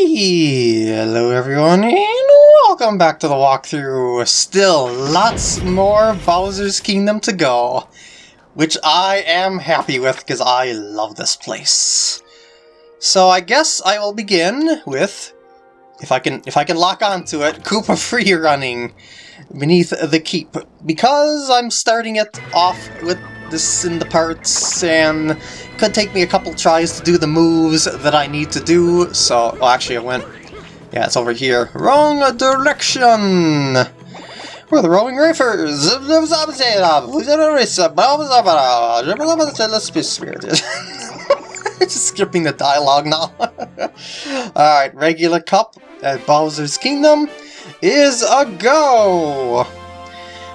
Hello everyone and welcome back to the walkthrough. Still lots more Bowser's Kingdom to go, which I am happy with because I love this place. So I guess I will begin with, if I can if I can lock onto it, Koopa free running beneath the keep because I'm starting it off with this in the parts and could take me a couple tries to do the moves that I need to do, so... Well, actually, I went... Yeah, it's over here. Wrong direction! We're the Rolling Racers! Let's. Just skipping the dialogue now. Alright, regular cup at Bowser's Kingdom is a go!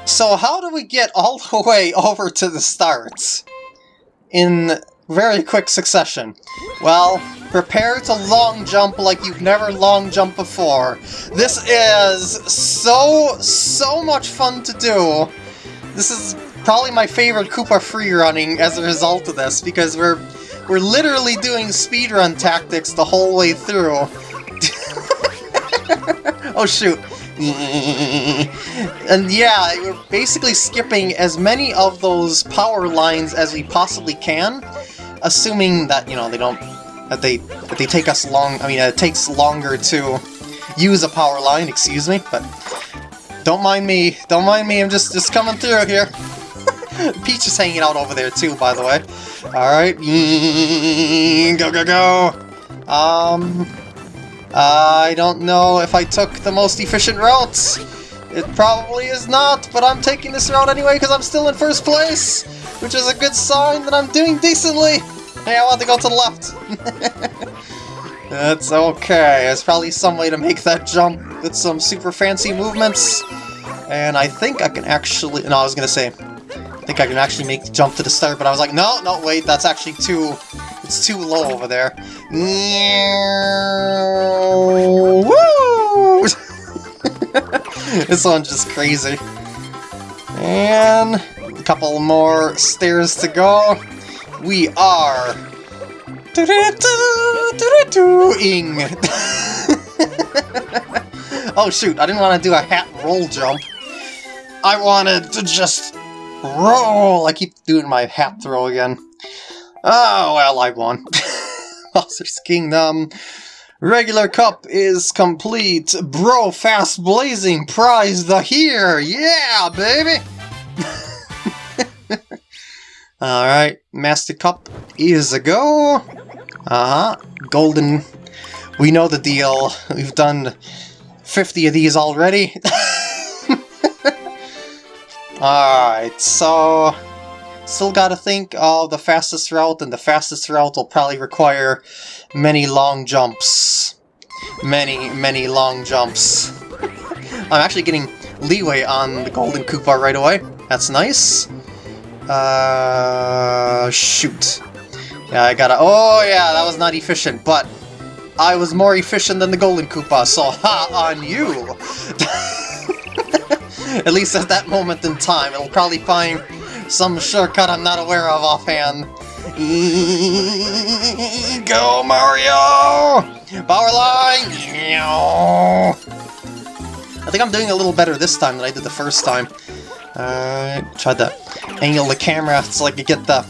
So how do we get all the way over to the start? In very quick succession. Well, prepare to long jump like you've never long jumped before. This is so, so much fun to do. This is probably my favorite Koopa free running as a result of this, because we're we're literally doing speedrun tactics the whole way through. oh shoot. and yeah, we're basically skipping as many of those power lines as we possibly can, assuming that, you know, they don't, that they, that they take us long, I mean, it takes longer to use a power line, excuse me, but don't mind me, don't mind me, I'm just, just coming through here. Peach is hanging out over there too, by the way. Alright, go, go, go! Um, I don't know if I took the most efficient route. It probably is not, but I'm taking this route anyway because I'm still in first place, which is a good sign that I'm doing decently. Hey, I want to go to the left. That's okay. There's probably some way to make that jump with some super fancy movements. And I think I can actually... No, I was going to say... I think I can actually make the jump to the start, but I was like, no, no, wait, that's actually too it's too low over there. Woo! this one's just crazy. And a couple more stairs to go. We are ing. oh shoot, I didn't want to do a hat roll jump. I wanted to just roll. I keep doing my hat throw again. Oh, well, I won. Bowser's Kingdom. Regular cup is complete. Bro, fast blazing prize the here. Yeah, baby. Alright, Master Cup is a go. Uh-huh. Golden. We know the deal. We've done 50 of these already. Alright, so... Still gotta think of the fastest route, and the fastest route will probably require many long jumps. Many, many long jumps. I'm actually getting leeway on the Golden Koopa right away. That's nice. Uh, shoot. Yeah, I gotta... Oh, yeah, that was not efficient, but I was more efficient than the Golden Koopa, so ha on you! at least at that moment in time, it'll probably find some shortcut I'm not aware of offhand. Go, Mario! Power line! I think I'm doing a little better this time than I did the first time. Uh, tried to angle the camera so I could get the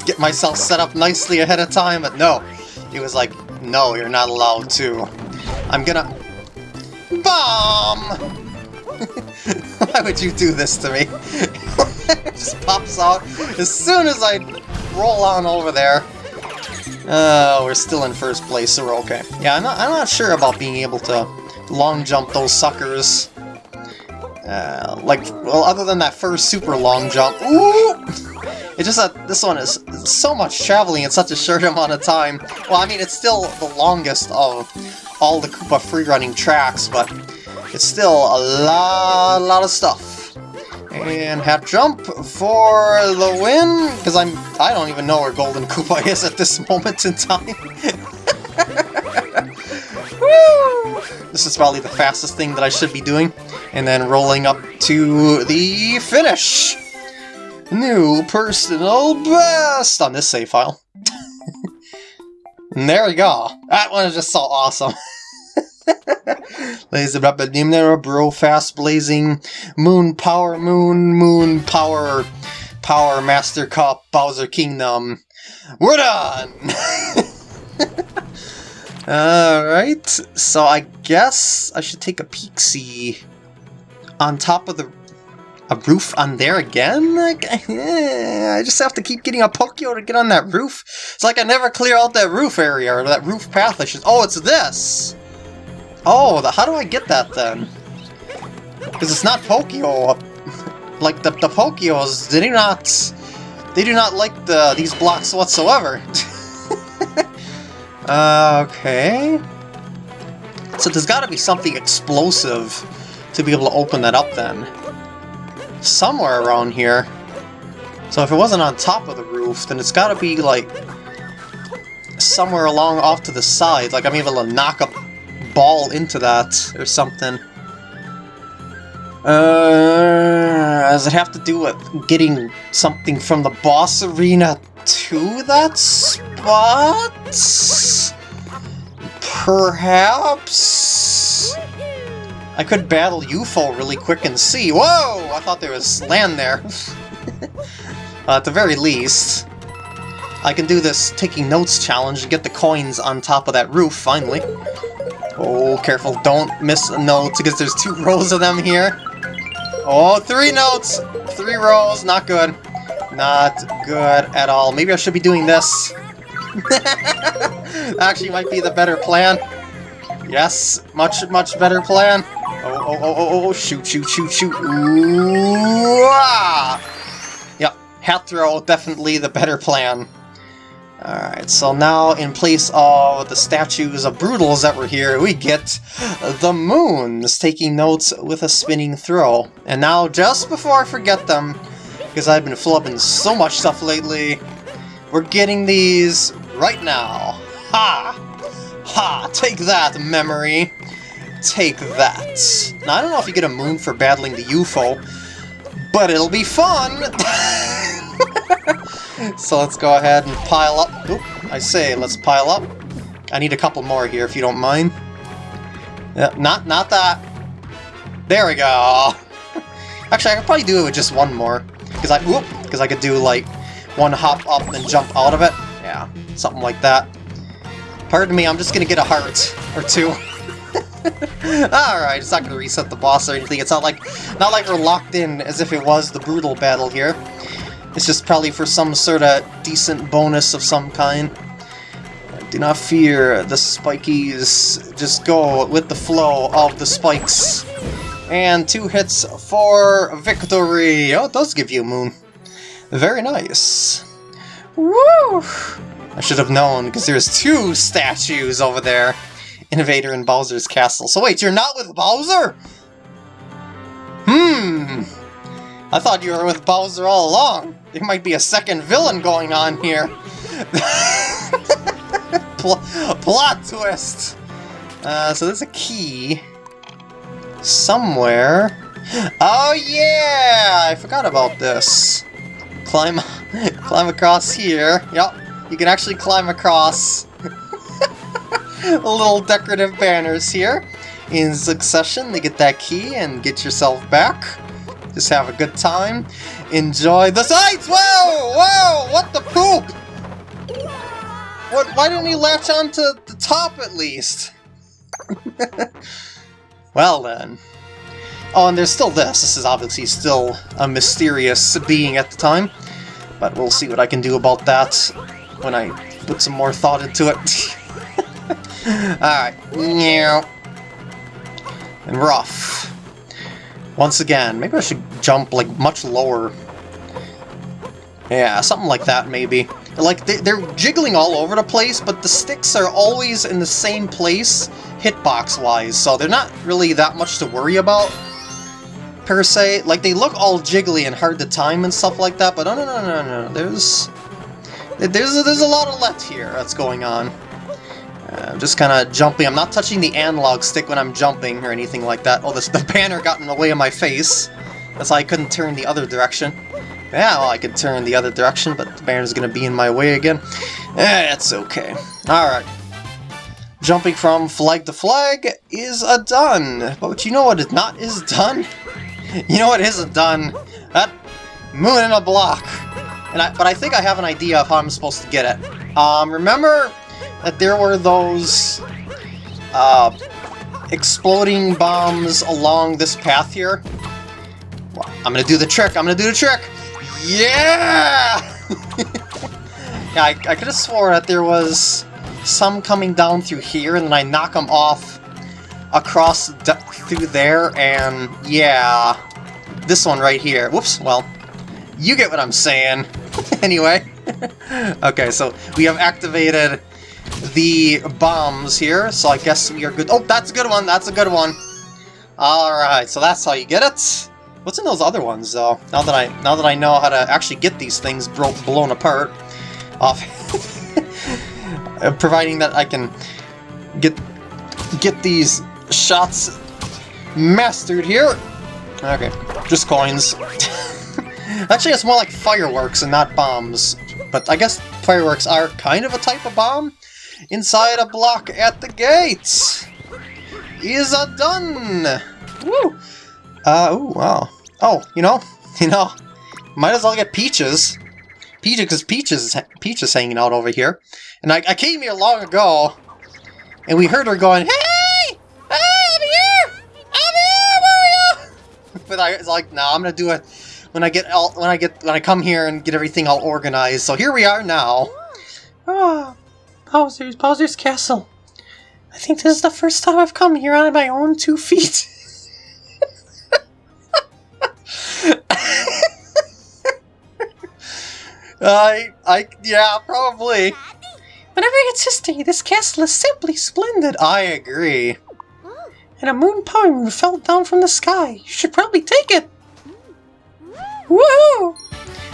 get myself set up nicely ahead of time, but no. It was like, no, you're not allowed to. I'm gonna... Bomb! Why would you do this to me? just pops out as soon as I roll on over there. Uh, we're still in first place, so we're okay. Yeah, I'm not, I'm not sure about being able to long jump those suckers. Uh, like, well, other than that first super long jump. Ooh! It's just that this one is so much traveling in such a short amount of time. Well, I mean, it's still the longest of all the Koopa freerunning tracks, but it's still a lot, lot of stuff. And half jump for the win, because I'm I don't even know where Golden Koopa is at this moment in time. Woo! This is probably the fastest thing that I should be doing. And then rolling up to the finish! New personal best on this save file. And there we go. That one is just so awesome. Laser up a Nimnera Bro Fast Blazing Moon Power Moon Moon Power Power Master Cup Bowser Kingdom. We're done! Alright, so I guess I should take a peek see on top of the a roof on there again? Like, eh, I just have to keep getting a Pokio to get on that roof. It's like I never clear out that roof area or that roof path. I should. Oh, it's this. Oh, the, how do I get that then? Because it's not Pokio. Like the the Pokios, they do not they do not like the these blocks whatsoever. uh, okay. So there's got to be something explosive to be able to open that up then. Somewhere around here. So if it wasn't on top of the roof, then it's got to be like somewhere along off to the side. Like I'm able to knock a ball into that or something. Uh, does it have to do with getting something from the boss arena to that spot? Perhaps? I could battle UFO really quick and see. Whoa! I thought there was land there. uh, at the very least, I can do this taking notes challenge and get the coins on top of that roof, finally. Oh, careful, don't miss a note, because there's two rows of them here. Oh, three notes! Three rows, not good. Not good at all. Maybe I should be doing this. Actually, might be the better plan. Yes, much, much better plan. Oh, oh, oh, oh, oh, shoot, shoot, shoot, shoot. Ooh, ah! Yep, hat throw, definitely the better plan. Alright, so now in place of the statues of Broodals that were here, we get the Moons taking notes with a spinning throw. And now, just before I forget them, because I've been flubbing so much stuff lately, we're getting these right now. Ha! Ha! Take that, memory! Take that. Now, I don't know if you get a moon for battling the UFO, but it'll be fun! so let's go ahead and pile up. Oop, I say, let's pile up. I need a couple more here, if you don't mind. Yeah, not, not that. There we go. Actually, I could probably do it with just one more. Because I, whoop, because I could do like one hop up and jump out of it. Yeah, something like that. Pardon me, I'm just gonna get a heart or two. Alright, it's not gonna reset the boss or anything. It's not like not like we're locked in as if it was the Broodal battle here. It's just probably for some sort of decent bonus of some kind. Do not fear the spikies. Just go with the flow of the spikes. And two hits for victory. Oh, it does give you a moon. Very nice. Woo! I should have known, because there's two statues over there. Innovator and Bowser's castle. So wait, you're not with Bowser? Hmm. I thought you were with Bowser all along. There might be a second villain going on here. Pl plot twist! Uh, so there's a key somewhere. Oh yeah! I forgot about this. Climb, climb across here. Yep, you can actually climb across. little decorative banners here. In succession, to get that key and get yourself back. Just have a good time. Enjoy the sights! Whoa! Whoa! What the poop? What? Why didn't he latch onto the top at least? well then. Oh, and there's still this. This is obviously still a mysterious being at the time. But we'll see what I can do about that when I put some more thought into it. Alright. And rough. Once again, maybe I should jump like much lower. Yeah, something like that maybe. Like, they, they're jiggling all over the place, but the sticks are always in the same place, hitbox-wise, so they're not really that much to worry about, per se. Like, they look all jiggly and hard to time and stuff like that, but no, no, no, no, no, there's... There's there's a lot of let here that's going on. Uh, I'm just kind of jumping. I'm not touching the analog stick when I'm jumping or anything like that. Oh, this, the banner got in the way of my face. That's why I couldn't turn the other direction. Yeah, well, I could turn the other direction, but the banner's gonna be in my way again. Eh, it's okay. Alright. Jumping from flag to flag is a done. But you know what is not is done? You know what isn't done? That moon in a block. And I, but I think I have an idea of how I'm supposed to get it. Um, remember that there were those uh, exploding bombs along this path here? I'm gonna do the trick. I'm gonna do the trick. Yeah! yeah, I, I could have swore that there was some coming down through here, and then I knock them off across through there, and yeah, this one right here. Whoops, well, you get what I'm saying. anyway, okay, so we have activated the bombs here, so I guess we are good. Oh, that's a good one, that's a good one. Alright, so that's how you get it. What's in those other ones, though? Now that I now that I know how to actually get these things blown apart, off, providing that I can get get these shots mastered here. Okay, just coins. Actually, it's more like fireworks and not bombs. But I guess fireworks are kind of a type of bomb. Inside a block at the gates is a done. Woo! Uh, oh, wow. Oh, you know, you know, might as well get Peaches. Peaches, because Peaches, Peaches hanging out over here. And I, I came here long ago, and we heard her going, Hey! Hey, I'm here! I'm here, Mario! but I was like, no, nah, I'm gonna do it when I get all, when I get when I come here and get everything all organized. So here we are now. Oh, Bowser's Bowser's Castle. I think this is the first time I've come here on my own two feet. I, I, yeah, probably. Whenever it's history, this castle is simply splendid. I agree. And a moon power moon fell down from the sky. You should probably take it. Woohoo!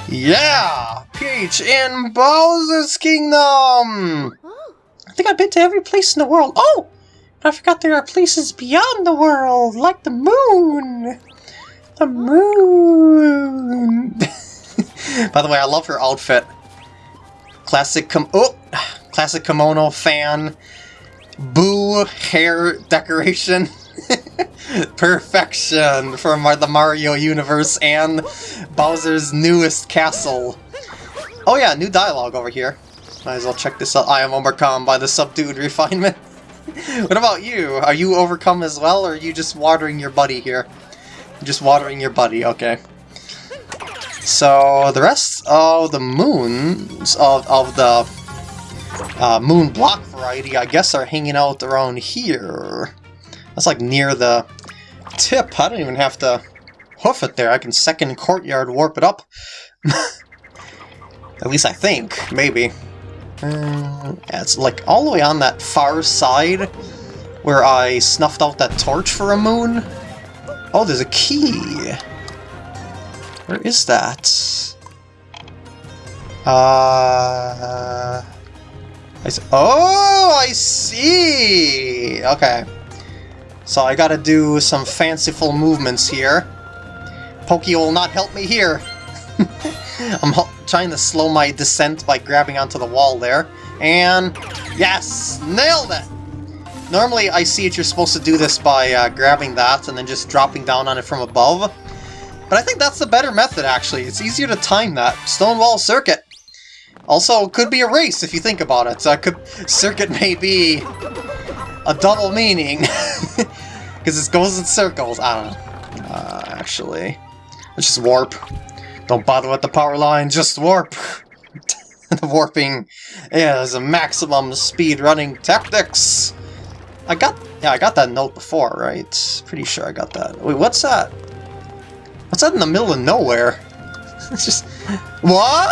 Yeah! Peach in Bowser's Kingdom! Think I've been to every place in the world. Oh! I forgot there are places beyond the world, like the moon! The moon! By the way, I love her outfit. Classic com- oh! Classic kimono fan. Boo hair decoration. Perfection from the Mario universe and Bowser's newest castle. Oh yeah, new dialogue over here. Might as well check this out. I am overcome by the subdued refinement. what about you? Are you overcome as well, or are you just watering your buddy here? Just watering your buddy, okay. So, the rest of the moons of, of the uh, moon block variety, I guess, are hanging out around here. That's like near the tip. I don't even have to hoof it there. I can second courtyard warp it up. At least I think, maybe. Yeah, it's like all the way on that far side where I snuffed out that torch for a moon. Oh, there's a key. Where is that? Uh... I see. Oh, I see! Okay. So I gotta do some fanciful movements here. Pokey will not help me here. I'm trying to slow my descent by grabbing onto the wall there. And yes! Nailed it! Normally I see it you're supposed to do this by uh, grabbing that and then just dropping down on it from above. But I think that's the better method actually. It's easier to time that. Stonewall Circuit! Also, could be a race if you think about it. So could, circuit may be a double meaning. Because it goes in circles. I don't know. Uh, actually, let's just warp. Don't bother with the power line, just warp. the warping is a maximum speed running tactics. I got, yeah, I got that note before, right? Pretty sure I got that. Wait, what's that? What's that in the middle of nowhere? it's just, what?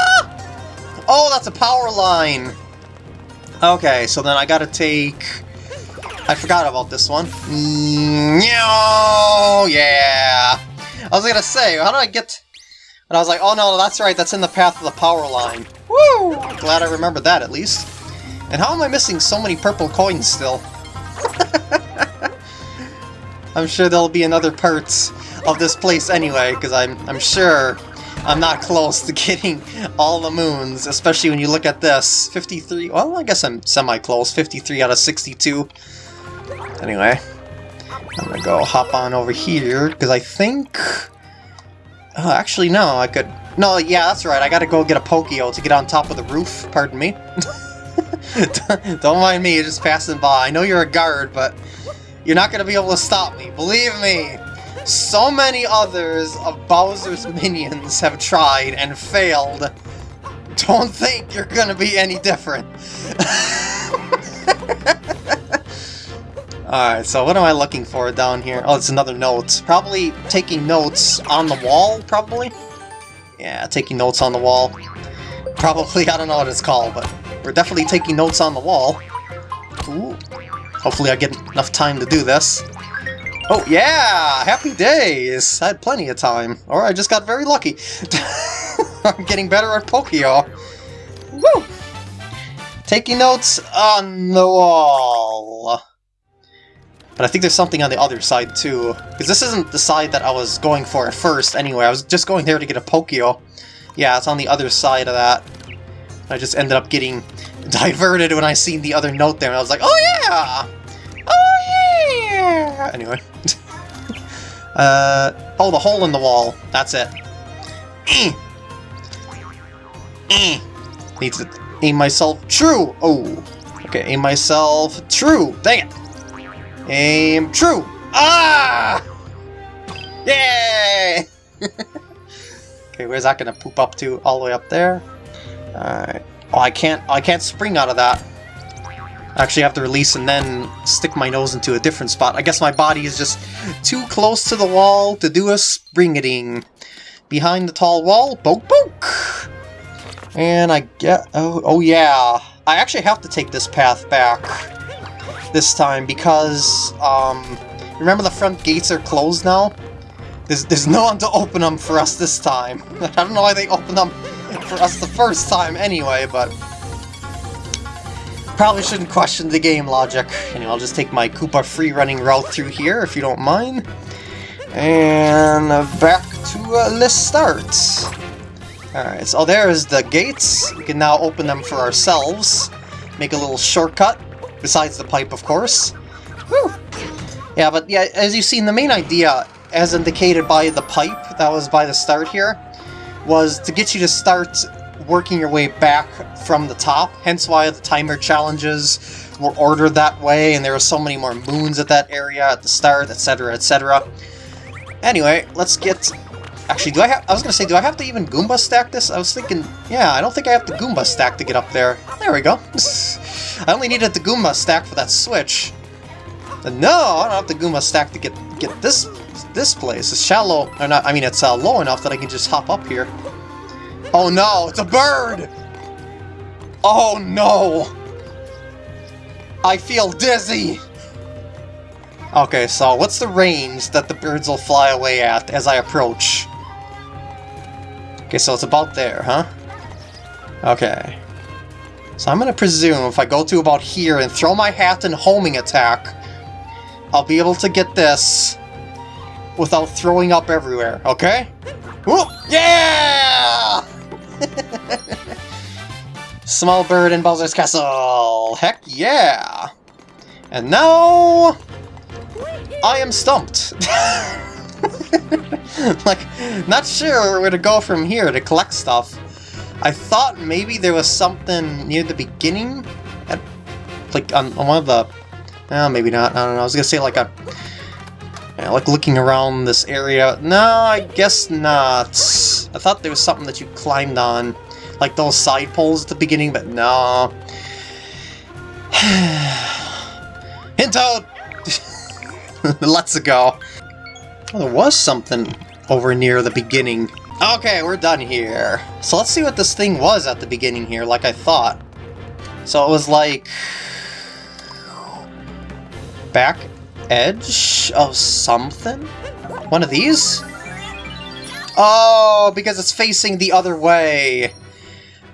Oh, that's a power line. Okay, so then I gotta take I forgot about this one. Mm, yeah! I was gonna say, how did I get... And I was like, oh no, that's right, that's in the path of the power line. Woo! Glad I remembered that, at least. And how am I missing so many purple coins still? I'm sure there'll be another parts of this place anyway, because I'm, I'm sure I'm not close to getting all the moons, especially when you look at this. 53, well, I guess I'm semi-close. 53 out of 62. Anyway, I'm gonna go hop on over here, because I think... Oh, actually, no, I could... No, yeah, that's right, I gotta go get a Pokio to get on top of the roof, pardon me. Don't mind me, just passing by. I know you're a guard, but you're not gonna be able to stop me, believe me! So many others of Bowser's minions have tried and failed. Don't think you're gonna be any different. Alright, so what am I looking for down here? Oh, it's another note. Probably taking notes on the wall, probably? Yeah, taking notes on the wall. Probably, I don't know what it's called, but we're definitely taking notes on the wall. Ooh. Hopefully I get enough time to do this. Oh, yeah! Happy days! I had plenty of time. Or I just got very lucky. I'm getting better at Pokio. Woo! Taking notes on the wall. But I think there's something on the other side, too. Because this isn't the side that I was going for at first, anyway. I was just going there to get a Pokio. Yeah, it's on the other side of that. I just ended up getting diverted when I seen the other note there, and I was like, oh yeah! Oh yeah! Anyway. uh, oh, the hole in the wall. That's it. Eh. Eh. Need to aim myself true! Oh. Okay, aim myself true! Dang it! Aim true! Ah! Yay! okay, where's that gonna poop up to? All the way up there? Alright. Oh, I can't, I can't spring out of that. I actually have to release and then stick my nose into a different spot. I guess my body is just too close to the wall to do a springeting. Behind the tall wall, poke poke! And I get, oh, oh yeah. I actually have to take this path back this time because, um, remember the front gates are closed now? There's, there's no one to open them for us this time. I don't know why they opened them for us the first time anyway, but... Probably shouldn't question the game logic. Anyway, I'll just take my Koopa free-running route through here, if you don't mind. And back to uh, list starts. Alright, so there's the gates. We can now open them for ourselves. Make a little shortcut, besides the pipe, of course. Whew. Yeah, but yeah, as you've seen, the main idea, as indicated by the pipe that was by the start here, was to get you to start working your way back from the top, hence why the timer challenges were ordered that way, and there were so many more moons at that area at the start, etc., etc. Anyway, let's get... Actually, do I have... I was to say, do I have to even Goomba stack this? I was thinking, yeah, I don't think I have to Goomba stack to get up there. There we go. I only needed the Goomba stack for that switch. no, I don't have the Goomba stack to get get this this place. It's shallow, or not, I mean, it's uh, low enough that I can just hop up here. Oh no, it's a bird! Oh no! I feel dizzy! Okay, so what's the range that the birds will fly away at as I approach? Okay, so it's about there, huh? Okay. So I'm gonna presume if I go to about here and throw my hat and homing attack, I'll be able to get this without throwing up everywhere, okay? Whoop! Yeah! Small bird in Bowser's Castle! Heck yeah! And now... I am stumped! like, not sure where to go from here to collect stuff. I thought maybe there was something near the beginning? At, like, on, on one of the... Oh, maybe not. I don't know. I was gonna say, like, a yeah, like looking around this area. No, I guess not. I thought there was something that you climbed on. Like those side poles at the beginning, but no. Hint Toad! Let's go. Oh, there was something over near the beginning. Okay, we're done here. So let's see what this thing was at the beginning here, like I thought. So it was like... Back edge of something? One of these? Oh, because it's facing the other way.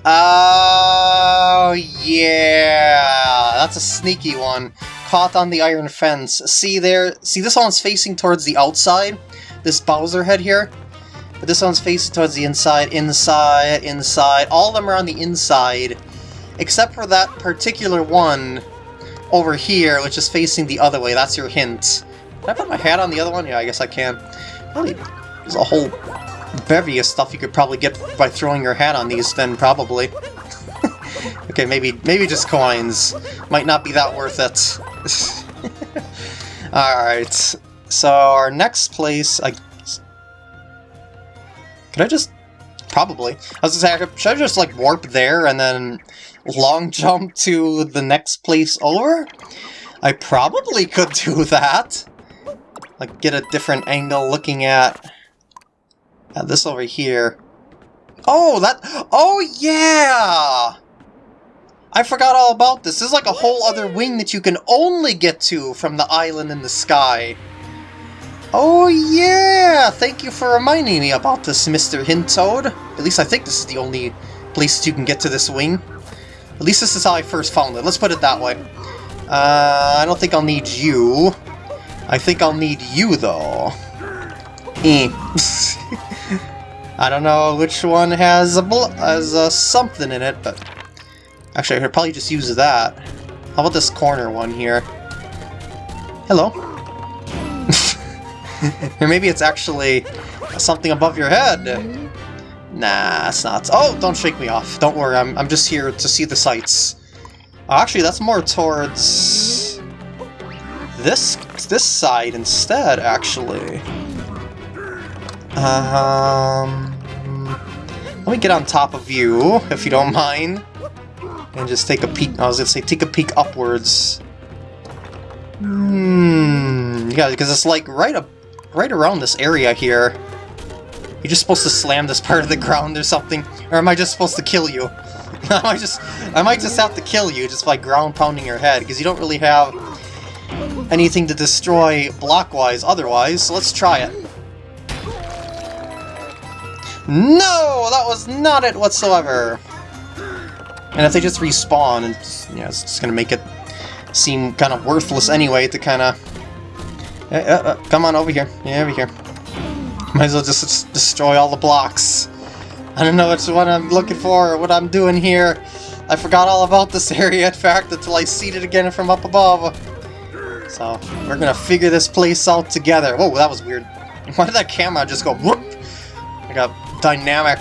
Oh, yeah. That's a sneaky one. Caught on the iron fence. See there? See, this one's facing towards the outside? This Bowser head here? But this one's facing towards the inside, inside, inside. All of them are on the inside, except for that particular one over here, which is facing the other way. That's your hint. Can I put my hat on the other one? Yeah, I guess I can. Really, there's a whole bevy of stuff you could probably get by throwing your hat on these, then probably. okay, maybe maybe just coins. Might not be that worth it. Alright, so our next place... I... Could I just... Probably. I was gonna say, should I just like warp there and then long jump to the next place over? I probably could do that. Like, get a different angle looking at, at this over here. Oh, that... Oh, yeah! I forgot all about this. This is like a whole other wing that you can only get to from the island in the sky. Oh yeah! Thank you for reminding me about this, Mr. Hint Toad. At least I think this is the only place you can get to this wing. At least this is how I first found it. Let's put it that way. Uh, I don't think I'll need you. I think I'll need you, though. Eh. I don't know which one has a has a something in it, but actually I could probably just use that. How about this corner one here? Hello. Or maybe it's actually something above your head. Nah, it's not. Oh, don't shake me off. Don't worry, I'm, I'm just here to see the sights. Actually, that's more towards this this side instead, actually. Um, let me get on top of you, if you don't mind, and just take a peek. I was gonna say, take a peek upwards. Hmm. Yeah, because it's like right up, right around this area here. You're just supposed to slam this part of the ground or something, or am I just supposed to kill you? I might just, I might just have to kill you just by ground pounding your head because you don't really have anything to destroy blockwise otherwise. So let's try it. No, that was not it whatsoever. And if they just respawn, it's, you know, it's just gonna make it seem kind of worthless anyway to kind of... Uh, uh, come on, over here. Yeah, over here. Might as well just destroy all the blocks. I don't know which what I'm looking for or what I'm doing here. I forgot all about this area, in fact, until I see it again from up above. So, we're gonna figure this place out together. Whoa, that was weird. Why did that camera just go whoop? Like a dynamic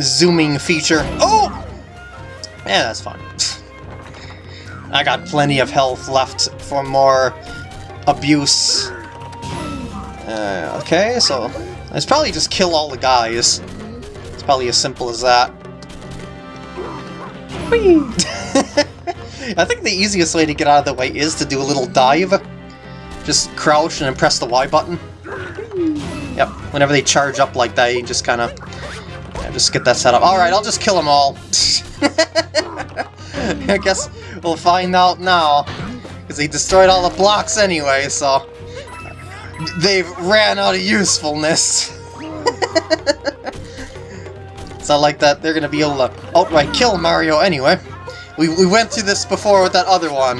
zooming feature. Oh! Yeah, that's fine. I got plenty of health left for more abuse. Uh, okay, so let's probably just kill all the guys. It's probably as simple as that. I think the easiest way to get out of the way is to do a little dive. Just crouch and press the Y button. Yep, whenever they charge up like that, you just kind of yeah, just get that set up. Alright, I'll just kill them all. I guess we'll find out now. Because they destroyed all the blocks anyway, so... They've ran out of usefulness. it's not like that they're to be able to outright kill Mario anyway. We, we went through this before with that other one.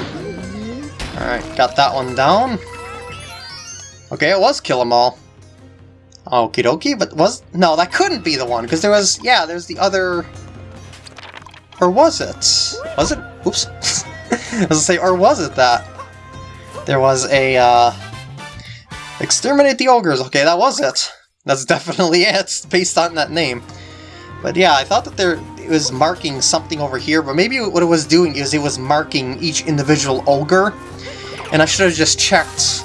Alright, got that one down. Okay, it was kill them all. Okie dokie, but was... No, that couldn't be the one, because there was... Yeah, there's the other... Or was it? Was it? Oops. I was gonna say, or was it that? There was a, uh... Exterminate the Ogres. Okay, that was it. That's definitely it, based on that name. But yeah, I thought that there it was marking something over here, but maybe what it was doing is it was marking each individual ogre, and I should have just checked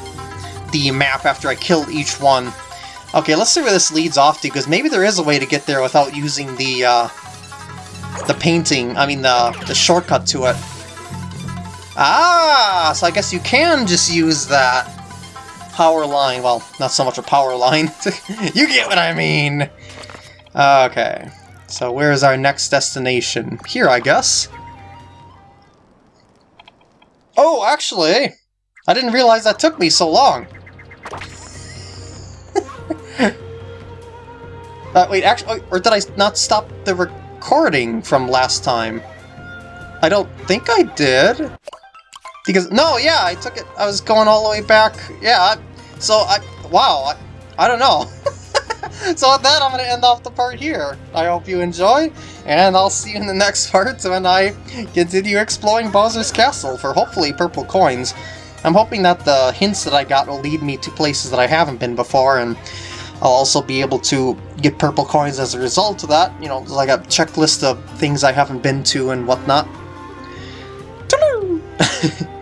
the map after I killed each one. Okay, let's see where this leads off to, because maybe there is a way to get there without using the, uh, the painting, I mean the, the shortcut to it. Ah, so I guess you can just use that power line. Well, not so much a power line. you get what I mean! Okay. So where is our next destination? Here, I guess. Oh, actually, I didn't realize that took me so long. uh, wait, actually, or did I not stop the recording from last time? I don't think I did. Because, no, yeah, I took it, I was going all the way back. Yeah, so I, wow, I, I don't know. so with that, I'm going to end off the part here. I hope you enjoy, and I'll see you in the next part when I continue exploring Bowser's Castle for hopefully purple coins. I'm hoping that the hints that I got will lead me to places that I haven't been before, and I'll also be able to get purple coins as a result of that. You know, like a checklist of things I haven't been to and whatnot.